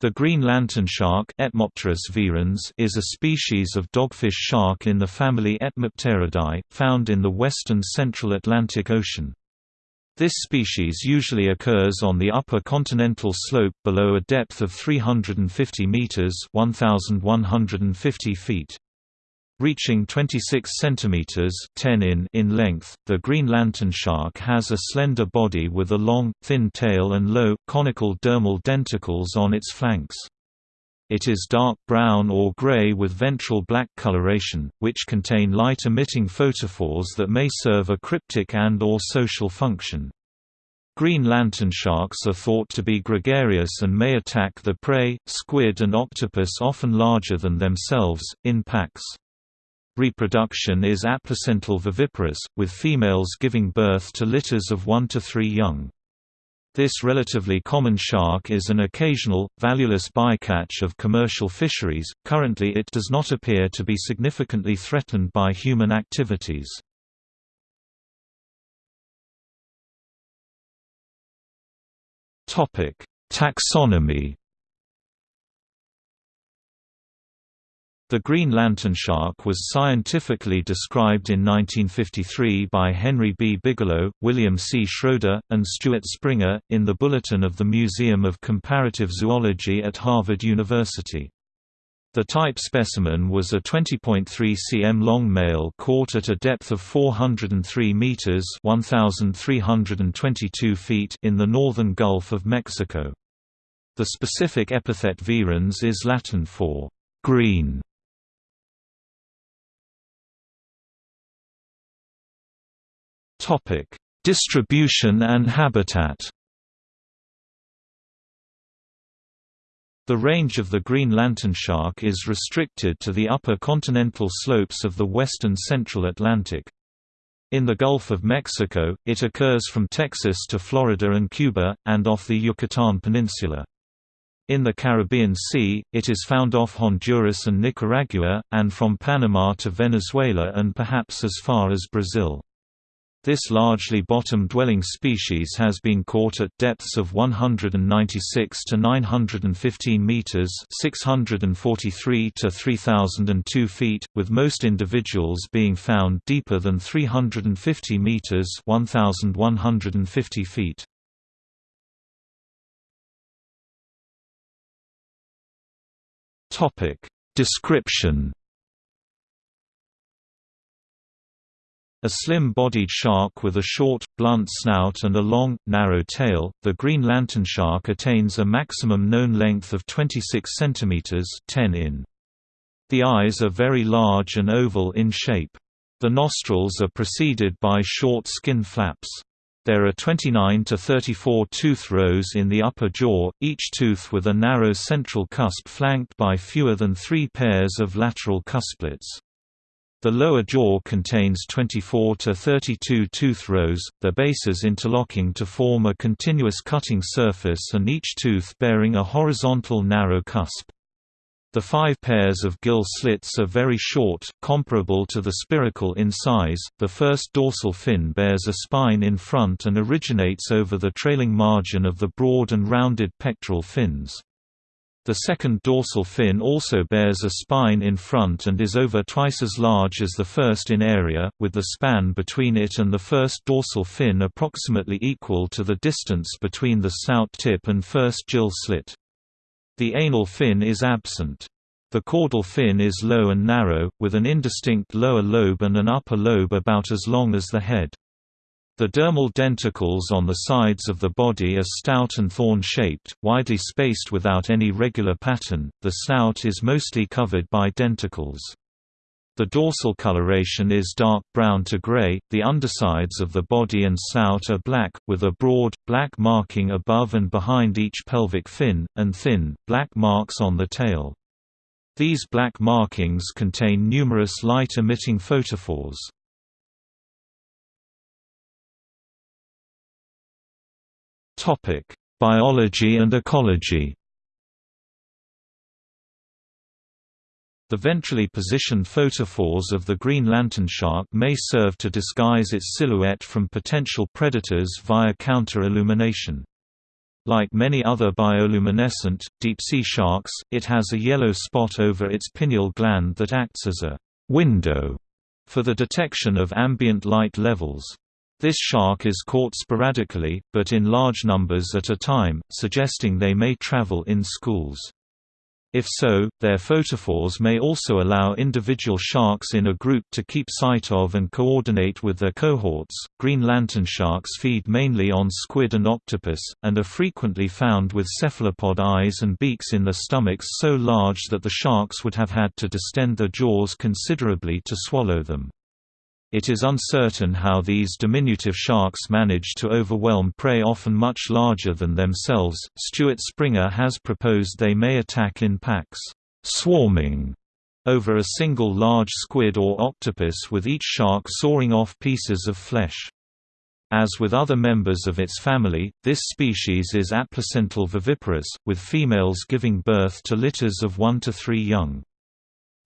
The green lantern shark is a species of dogfish shark in the family Etmopteridae, found in the western central Atlantic Ocean. This species usually occurs on the upper continental slope below a depth of 350 meters (1150 feet). Reaching 26 cm 10 in, in length, the green lantern shark has a slender body with a long, thin tail and low, conical dermal denticles on its flanks. It is dark brown or gray with ventral black coloration, which contain light-emitting photophores that may serve a cryptic and or social function. Green lantern sharks are thought to be gregarious and may attack the prey, squid and octopus often larger than themselves, in packs. Reproduction is aplacental viviparous, with females giving birth to litters of one to three young. This relatively common shark is an occasional, valueless bycatch of commercial fisheries. Currently, it does not appear to be significantly threatened by human activities. Topic: Taxonomy The green lantern shark was scientifically described in 1953 by Henry B. Bigelow, William C. Schroeder, and Stuart Springer, in the Bulletin of the Museum of Comparative Zoology at Harvard University. The type specimen was a 20.3 cm long male caught at a depth of 403 meters (1,322 feet) in the northern Gulf of Mexico. The specific epithet virens is Latin for green. Topic: Distribution and habitat. The range of the green lantern shark is restricted to the upper continental slopes of the western central Atlantic. In the Gulf of Mexico, it occurs from Texas to Florida and Cuba, and off the Yucatan Peninsula. In the Caribbean Sea, it is found off Honduras and Nicaragua, and from Panama to Venezuela and perhaps as far as Brazil. This largely bottom-dwelling species has been caught at depths of 196 to 915 meters (643 to 3002 feet), with most individuals being found deeper than 350 meters (1150 feet). Topic: Description A slim-bodied shark with a short, blunt snout and a long, narrow tail, the green lantern shark attains a maximum known length of 26 cm 10 in. The eyes are very large and oval in shape. The nostrils are preceded by short skin flaps. There are 29 to 34 tooth rows in the upper jaw, each tooth with a narrow central cusp flanked by fewer than three pairs of lateral cusplets. The lower jaw contains 24 to 32 tooth rows, their bases interlocking to form a continuous cutting surface and each tooth bearing a horizontal narrow cusp. The five pairs of gill slits are very short, comparable to the spiracle in size. The first dorsal fin bears a spine in front and originates over the trailing margin of the broad and rounded pectoral fins. The second dorsal fin also bears a spine in front and is over twice as large as the first in area, with the span between it and the first dorsal fin approximately equal to the distance between the snout tip and first gill slit. The anal fin is absent. The caudal fin is low and narrow, with an indistinct lower lobe and an upper lobe about as long as the head. The dermal denticles on the sides of the body are stout and thorn-shaped, widely spaced without any regular pattern. The snout is mostly covered by denticles. The dorsal coloration is dark brown to gray, the undersides of the body and snout are black, with a broad, black marking above and behind each pelvic fin, and thin, black marks on the tail. These black markings contain numerous light-emitting photophores. Topic: Biology and ecology. The ventrally positioned photophores of the green lantern shark may serve to disguise its silhouette from potential predators via counter-illumination. Like many other bioluminescent, deep-sea sharks, it has a yellow spot over its pineal gland that acts as a «window» for the detection of ambient light levels. This shark is caught sporadically, but in large numbers at a time, suggesting they may travel in schools. If so, their photophores may also allow individual sharks in a group to keep sight of and coordinate with their cohorts. Green lantern sharks feed mainly on squid and octopus, and are frequently found with cephalopod eyes and beaks in their stomachs so large that the sharks would have had to distend their jaws considerably to swallow them. It is uncertain how these diminutive sharks manage to overwhelm prey often much larger than themselves. Stuart Springer has proposed they may attack in packs, swarming over a single large squid or octopus with each shark sawing off pieces of flesh. As with other members of its family, this species is aplacental viviparous, with females giving birth to litters of 1 to 3 young.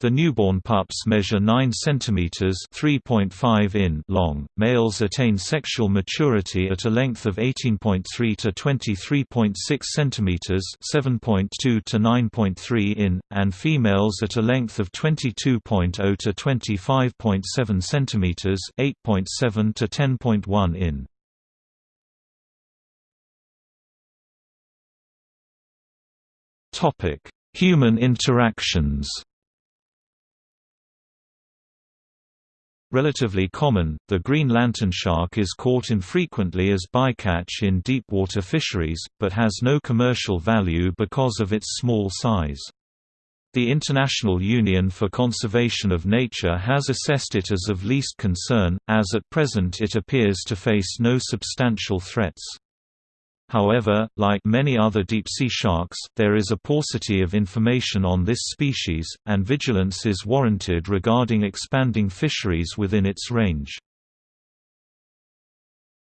The newborn pups measure 9 cm (3.5 in) long. Males attain sexual maturity at a length of 18.3 to 23.6 cm (7.2 to 9.3 in), and females at a length of 22.0 to 25.7 cm (8.7 to 10.1 in). Topic: Human interactions. Relatively common, the green lantern shark is caught infrequently as bycatch in deep-water fisheries, but has no commercial value because of its small size. The International Union for Conservation of Nature has assessed it as of least concern, as at present it appears to face no substantial threats. However, like many other deep-sea sharks, there is a paucity of information on this species, and vigilance is warranted regarding expanding fisheries within its range.